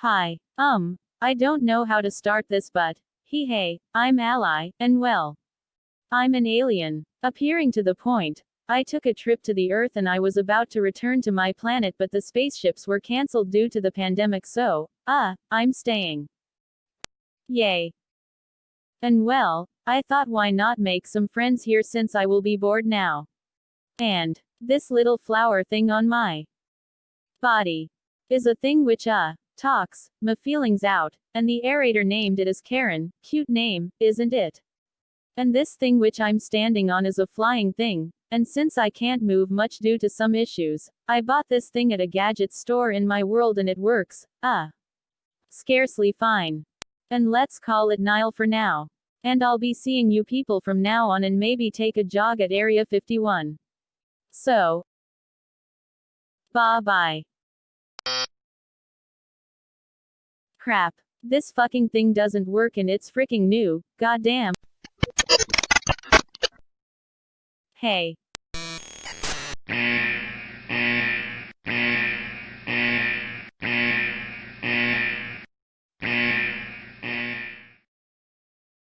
Hi. Um, I don't know how to start this but, he hey, I'm Ally, and well. I'm an alien. Appearing to the point, I took a trip to the Earth and I was about to return to my planet but the spaceships were cancelled due to the pandemic so, uh, I'm staying. Yay. And well, I thought why not make some friends here since I will be bored now. And, this little flower thing on my body is a thing which uh talks my feelings out, and the aerator named it as Karen, cute name, isn't it? And this thing which I'm standing on is a flying thing, and since I can't move much due to some issues, I bought this thing at a gadget store in my world and it works. Uh, scarcely fine. And let's call it Nile for now. And I'll be seeing you people from now on and maybe take a jog at Area 51. So. Bye bye. Crap. This fucking thing doesn't work and it's freaking new, goddamn. Hey.